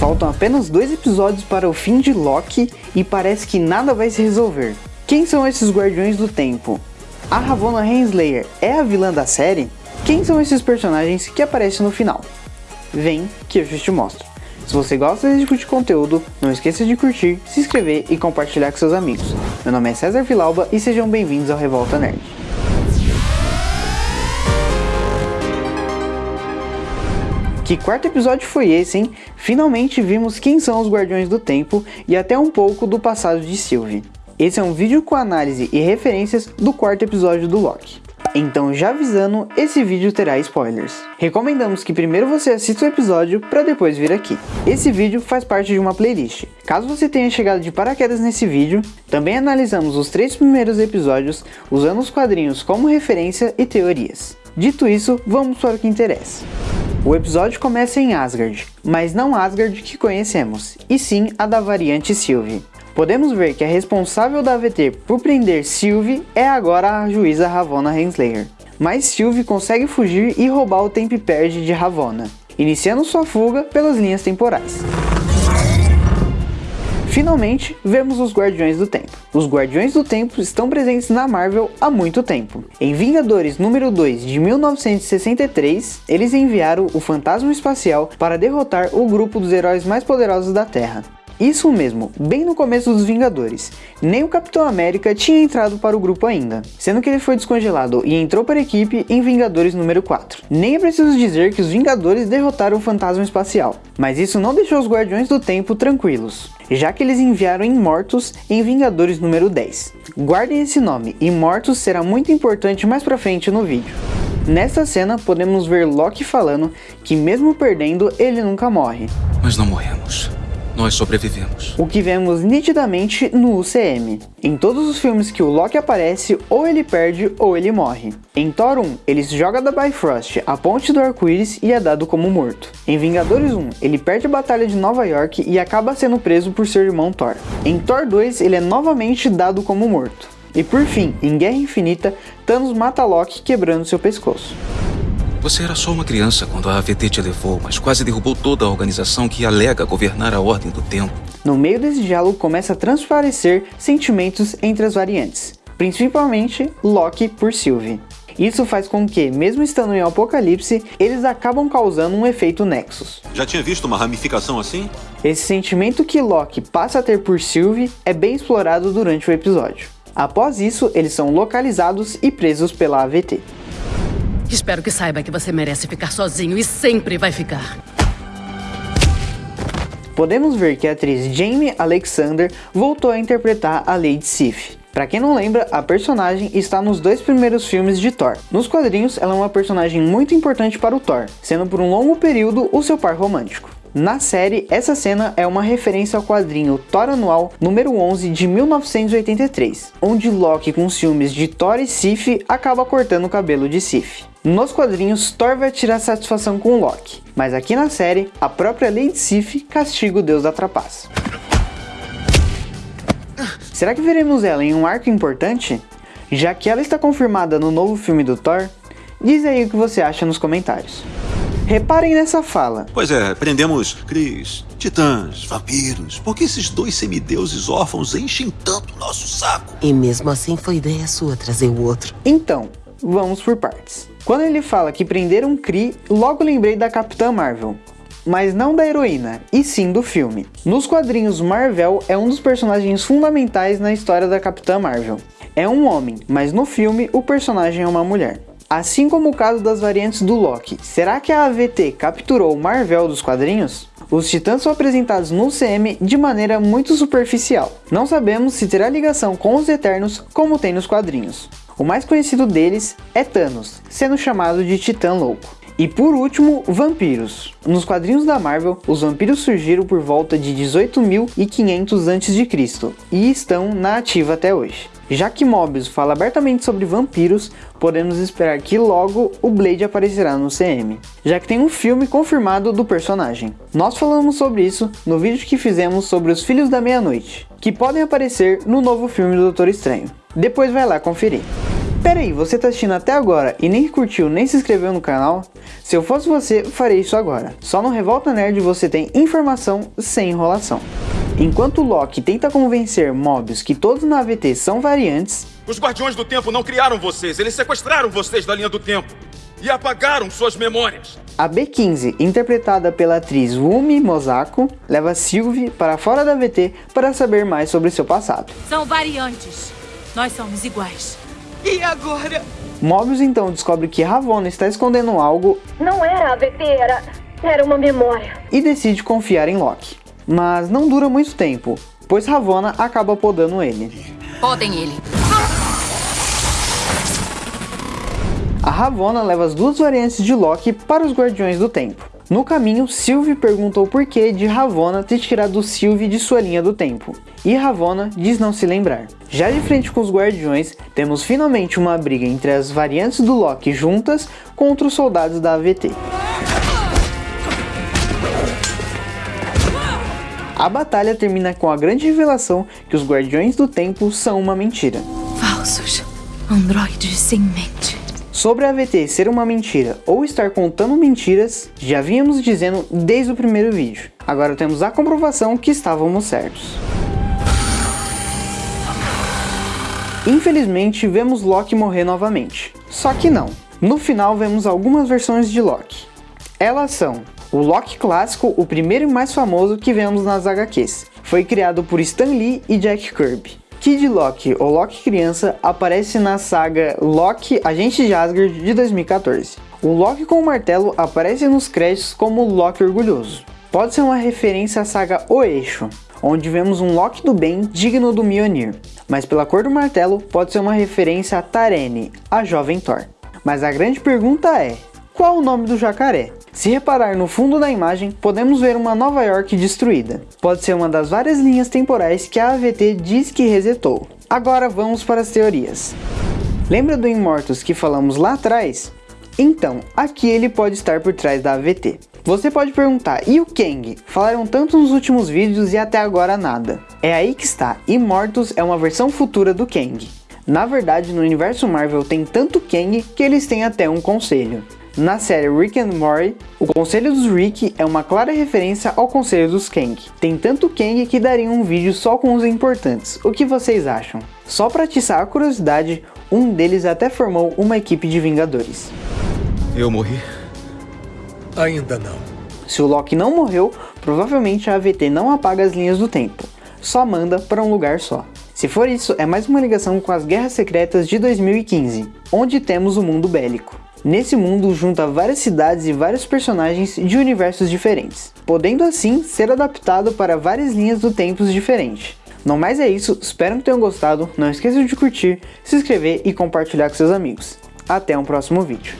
Faltam apenas dois episódios para o fim de Loki e parece que nada vai se resolver. Quem são esses Guardiões do Tempo? A Ravonna Renslayer é a vilã da série? Quem são esses personagens que aparecem no final? Vem que eu te mostro. Se você gosta desse tipo de conteúdo, não esqueça de curtir, se inscrever e compartilhar com seus amigos. Meu nome é César Vilauba e sejam bem-vindos ao Revolta Nerd. Que quarto episódio foi esse, hein? Finalmente vimos quem são os Guardiões do Tempo e até um pouco do passado de Sylvie. Esse é um vídeo com análise e referências do quarto episódio do Loki. Então já avisando, esse vídeo terá spoilers. Recomendamos que primeiro você assista o episódio para depois vir aqui. Esse vídeo faz parte de uma playlist. Caso você tenha chegado de paraquedas nesse vídeo, também analisamos os três primeiros episódios usando os quadrinhos como referência e teorias. Dito isso, vamos para o que interessa. O episódio começa em Asgard, mas não Asgard que conhecemos, e sim a da variante Sylvie. Podemos ver que a responsável da AVT por prender Sylvie é agora a juíza Ravonna Renslayer. Mas Sylvie consegue fugir e roubar o Tempo Perde de Ravonna, iniciando sua fuga pelas linhas temporais. Finalmente, vemos os Guardiões do Tempo. Os Guardiões do Tempo estão presentes na Marvel há muito tempo. Em Vingadores número 2 de 1963, eles enviaram o Fantasma Espacial para derrotar o grupo dos heróis mais poderosos da Terra. Isso mesmo, bem no começo dos Vingadores. Nem o Capitão América tinha entrado para o grupo ainda, sendo que ele foi descongelado e entrou para a equipe em Vingadores número 4. Nem é preciso dizer que os Vingadores derrotaram o Fantasma Espacial, mas isso não deixou os Guardiões do Tempo tranquilos, já que eles enviaram Imortus em Vingadores número 10. Guardem esse nome, Imortus será muito importante mais pra frente no vídeo. Nesta cena, podemos ver Loki falando que mesmo perdendo, ele nunca morre. Mas não morremos. Nós sobrevivemos. O que vemos nitidamente no UCM. Em todos os filmes que o Loki aparece, ou ele perde ou ele morre. Em Thor 1, ele se joga da Bifrost, a ponte do arco-íris e é dado como morto. Em Vingadores 1, ele perde a batalha de Nova York e acaba sendo preso por seu irmão Thor. Em Thor 2, ele é novamente dado como morto. E por fim, em Guerra Infinita, Thanos mata Loki quebrando seu pescoço. Você era só uma criança quando a AVT te levou, mas quase derrubou toda a organização que alega governar a Ordem do Tempo. No meio desse diálogo começa a transparecer sentimentos entre as variantes, principalmente Loki por Sylvie. Isso faz com que, mesmo estando em Apocalipse, eles acabam causando um efeito Nexus. Já tinha visto uma ramificação assim? Esse sentimento que Loki passa a ter por Sylvie é bem explorado durante o episódio. Após isso, eles são localizados e presos pela AVT. Espero que saiba que você merece ficar sozinho e sempre vai ficar. Podemos ver que a atriz Jamie Alexander voltou a interpretar a Lady Sif. Para quem não lembra, a personagem está nos dois primeiros filmes de Thor. Nos quadrinhos, ela é uma personagem muito importante para o Thor, sendo por um longo período o seu par romântico. Na série, essa cena é uma referência ao quadrinho Thor Anual número 11 de 1983, onde Loki com ciúmes de Thor e Sif acaba cortando o cabelo de Sif. Nos quadrinhos, Thor vai tirar satisfação com Loki, mas aqui na série, a própria Lady Sif castiga o deus da trapaça. Será que veremos ela em um arco importante? Já que ela está confirmada no novo filme do Thor? Diz aí o que você acha nos comentários. Reparem nessa fala. Pois é, prendemos Cris, titãs, vampiros. Por que esses dois semideuses órfãos enchem tanto nosso saco? E mesmo assim foi ideia sua trazer o outro. Então, vamos por partes. Quando ele fala que prenderam Kree, logo lembrei da Capitã Marvel. Mas não da heroína, e sim do filme. Nos quadrinhos, Marvel é um dos personagens fundamentais na história da Capitã Marvel. É um homem, mas no filme o personagem é uma mulher. Assim como o caso das variantes do Loki, será que a AVT capturou o Marvel dos quadrinhos? Os titãs são apresentados no CM de maneira muito superficial. Não sabemos se terá ligação com os Eternos como tem nos quadrinhos. O mais conhecido deles é Thanos, sendo chamado de Titã Louco. E por último, vampiros. Nos quadrinhos da Marvel, os vampiros surgiram por volta de 18.500 a.C. e estão na ativa até hoje. Já que Mobius fala abertamente sobre vampiros, podemos esperar que logo o Blade aparecerá no CM, já que tem um filme confirmado do personagem. Nós falamos sobre isso no vídeo que fizemos sobre os Filhos da Meia-Noite, que podem aparecer no novo filme do Doutor Estranho. Depois vai lá conferir. Pera aí, você tá assistindo até agora e nem curtiu nem se inscreveu no canal? Se eu fosse você, farei isso agora. Só no Revolta Nerd você tem informação sem enrolação. Enquanto Loki tenta convencer Mobius que todos na AVT são variantes, Os Guardiões do Tempo não criaram vocês, eles sequestraram vocês da linha do tempo e apagaram suas memórias. a B15, interpretada pela atriz Wumi Mosako, leva Sylvie para fora da AVT para saber mais sobre seu passado. São variantes. Nós somos iguais. E agora? Mobius então descobre que Ravonna está escondendo algo Não era AVT, era. Era uma memória. e decide confiar em Loki. Mas não dura muito tempo, pois Ravonna acaba podando ele. Podem ele. A Ravonna leva as duas variantes de Loki para os Guardiões do Tempo. No caminho, Sylvie pergunta o porquê de Ravonna ter tirado Sylvie de sua linha do tempo, e Ravonna diz não se lembrar. Já de frente com os Guardiões, temos finalmente uma briga entre as variantes do Loki juntas contra os soldados da AVT. A batalha termina com a grande revelação que os Guardiões do Tempo são uma mentira. Falsos. Androides sem mente. Sobre a AVT ser uma mentira ou estar contando mentiras, já vínhamos dizendo desde o primeiro vídeo. Agora temos a comprovação que estávamos certos. Infelizmente, vemos Loki morrer novamente. Só que não. No final, vemos algumas versões de Loki. Elas são o Loki clássico, o primeiro e mais famoso que vemos nas HQs. Foi criado por Stan Lee e Jack Kirby. Kid Loki, ou Loki criança, aparece na saga Loki Agente de Asgard de 2014. O Loki com o martelo aparece nos créditos como Loki orgulhoso. Pode ser uma referência à saga O Eixo, onde vemos um Loki do bem digno do Mjolnir, mas pela cor do martelo pode ser uma referência a Tarene, a jovem Thor. Mas a grande pergunta é, qual o nome do jacaré? Se reparar no fundo da imagem, podemos ver uma Nova York destruída. Pode ser uma das várias linhas temporais que a AVT diz que resetou. Agora vamos para as teorias. Lembra do Immortus que falamos lá atrás? Então, aqui ele pode estar por trás da AVT. Você pode perguntar, e o Kang? Falaram tanto nos últimos vídeos e até agora nada. É aí que está, Immortus é uma versão futura do Kang. Na verdade, no universo Marvel tem tanto Kang que eles têm até um conselho. Na série Rick and Morty, o Conselho dos Rick é uma clara referência ao Conselho dos Kang. Tem tanto Kang que daria um vídeo só com os importantes. O que vocês acham? Só para atiçar a curiosidade, um deles até formou uma equipe de Vingadores. Eu morri? Ainda não. Se o Loki não morreu, provavelmente a AVT não apaga as linhas do tempo, só manda para um lugar só. Se for isso, é mais uma ligação com as Guerras Secretas de 2015, onde temos o mundo bélico. Nesse mundo junta várias cidades e vários personagens de universos diferentes, podendo assim ser adaptado para várias linhas do tempo diferentes. No mais é isso, espero que tenham gostado, não esqueçam de curtir, se inscrever e compartilhar com seus amigos. Até um próximo vídeo.